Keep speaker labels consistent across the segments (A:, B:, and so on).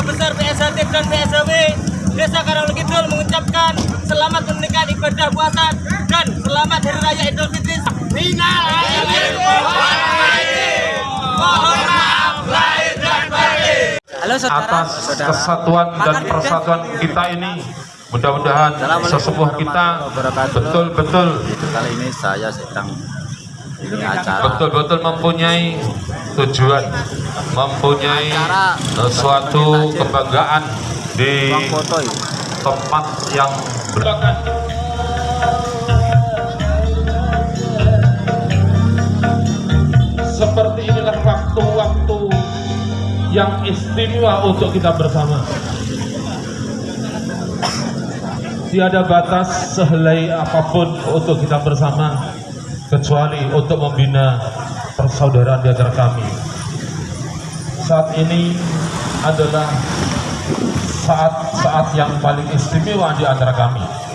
A: Besar PSHT dan PSHW Desa Karanglo Kidul mengucapkan selamat menunaikan ibadah puasa dan selamat Hari Raya Idul Fitri. Minal aidin wal faizin. Mohon maaf lahir dan batin.
B: Halo saudara.
C: atas kesatuan dan persatuan kita ini mudah-mudahan sesepuh kita betul-betul
B: Kali ini saya sedang
C: betul-betul mempunyai tujuan mempunyai suatu kebanggaan di
B: ini.
C: tempat yang seperti inilah waktu-waktu yang istimewa untuk kita bersama. Tiada batas sehelai apa pun untuk kita bersama kecuali untuk membina persaudaraan di antara kami. Saat ini adalah saat-saat yang paling istimewa di antara kami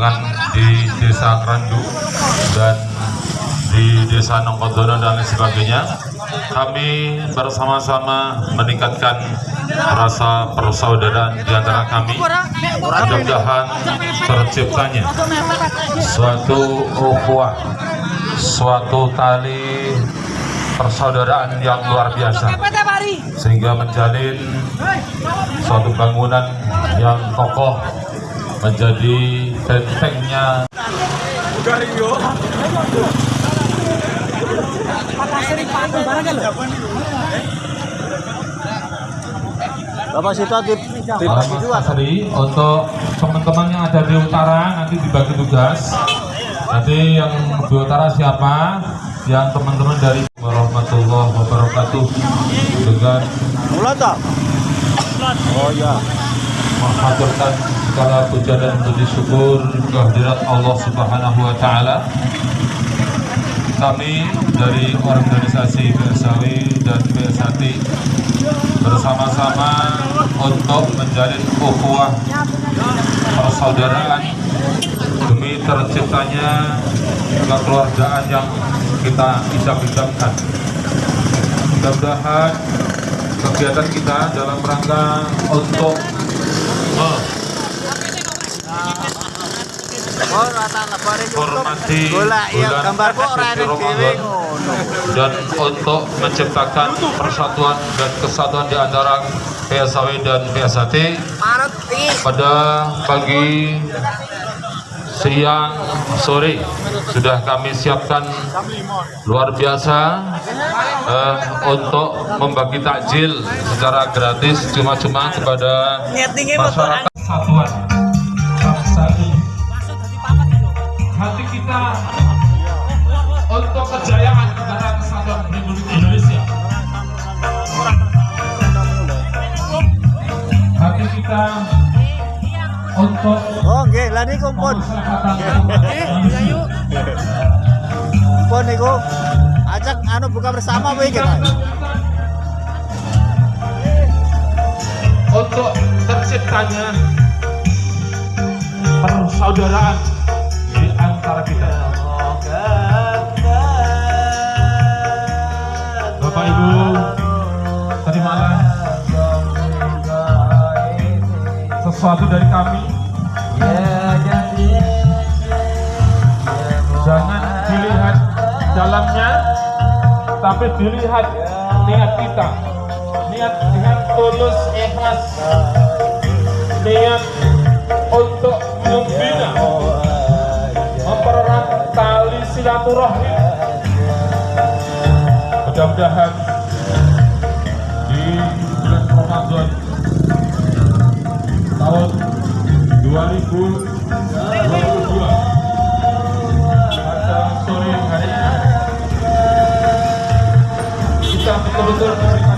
C: lingkungan di desa Randu dan di desa Nongkodono dan lain sebagainya kami bersama-sama meningkatkan rasa persaudaraan di antara kami. Mudah-mudahan terciptanya suatu ukhuwah suatu tali persaudaraan yang luar biasa sehingga menjalin suatu bangunan yang kokoh
B: menjadi bentengnya
D: Bapak Sito di,
B: Asri untuk teman-teman yang ada di utara nanti dibagi tugas. Nanti yang di utara siapa? Yang teman-teman dari warahmatullahi wabarakatuh. Dengan?
D: Oh ya.
B: Mengaturkan segala puja dan puji syukur kehadirat Allah Subhanahu wa taala. Kami dari organisasi PSAW dan PSAT bersama-sama untuk menjalin ukhuwah persaudaraan demi terciptanya kekeluargaan yang kita idam-idamkan. Mudah-mudahan kegiatan kita dalam rangka untuk bulan Ramadan. dan untuk menciptakan persatuan dan kesatuan di antara PSAW dan PSAT pada pagi siang sore sudah kami siapkan. Luar biasa eh, untuk membagi takjil secara gratis cuma-cuma kepada masyarakat. bangsa ini hati kita
D: Oh nggih, lah niku pun. Pun niku ajak anu buka bersama kowe iki, Pak.
B: untuk terciptanya persaudaraan di antara kita. Bapak Ibu, terimalah sesuatu dari kami. Tapi dilihat niat kita. Niat dengan tulus ikhlas. Niat untuk membina, mempererat tali silaturahmi. Mudah-mudahan di bulan Ramadan tahun 2022 kita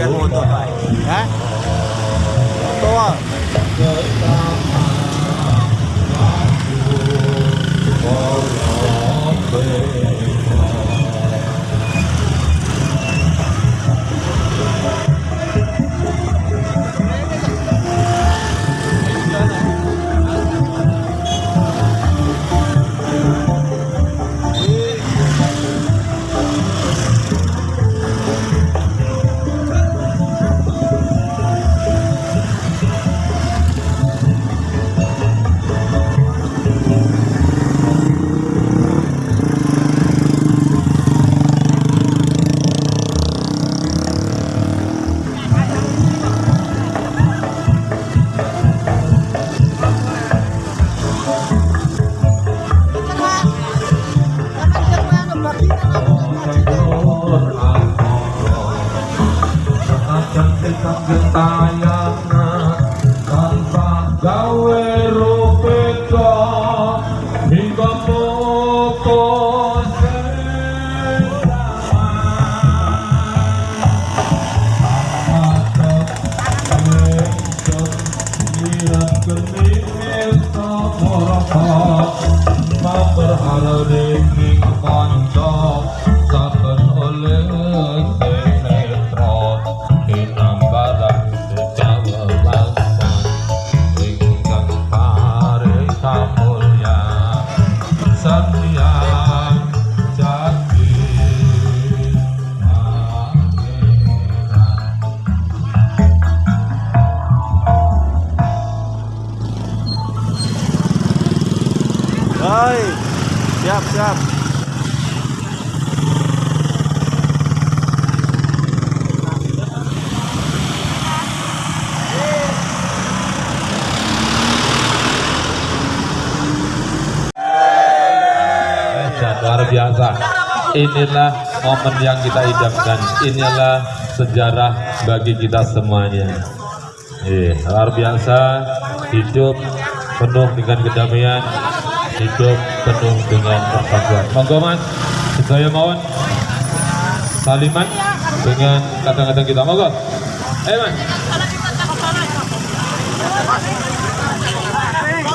B: 人民
D: 币，哎，多
B: 少？संगताया biasa. Inilah momen yang kita idamkan. Inilah sejarah bagi kita semuanya. Eh, luar biasa. Hidup penuh dengan kedamaian. Hidup penuh dengan persatuan. Monggo mas, saya mohon saliman dengan kata-kata kita. Monggo. Eh mas.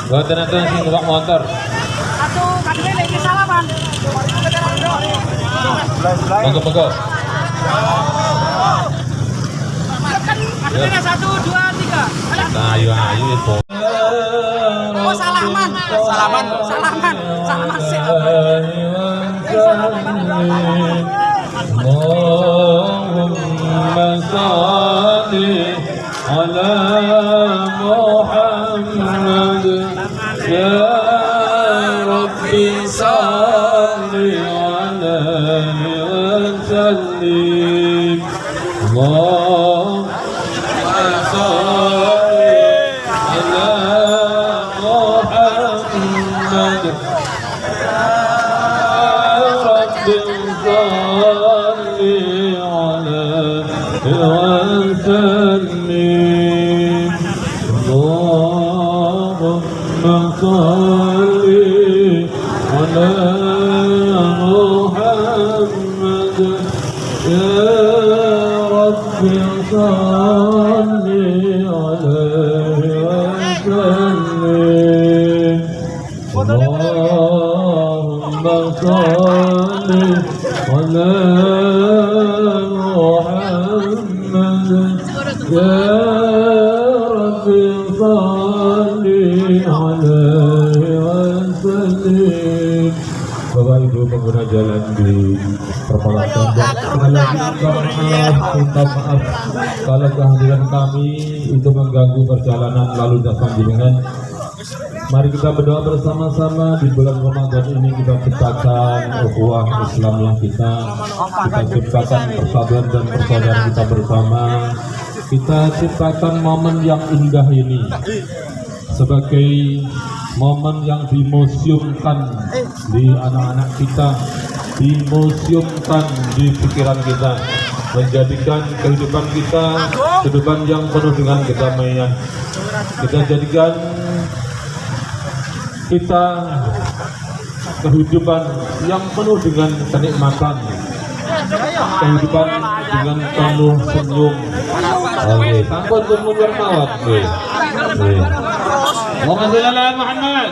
B: Nanti sing numpak motor.
E: Satu kadene lagi.
B: Monggo monggo.
E: Kadene satu, dua, tiga. Ayo.
B: Nah, ayo ayo itu.
E: Oh salaman, salaman, salaman, salaman sih.
B: اللهم صل على محمد يا فصلي Bapak Ibu pengguna jalan di Perpolaan minta maaf kalau kehadiran kami itu mengganggu perjalanan lalu lintas panjenengan Mari kita berdoa bersama-sama di bulan Ramadan ini kita ciptakan ukhuwah yang kita, kita ciptakan persatuan dan persaudaraan kita bersama, kita ciptakan momen yang indah ini sebagai momen yang dimuseumkan di anak-anak kita dimuseumkan di pikiran kita menjadikan kehidupan kita kehidupan yang penuh dengan kedamaian. Kita jadikan kita kehidupan yang penuh dengan kenikmatan kehidupan dengan penuh senyum. Oke, sampun pun mundur اللهم صل على محمد.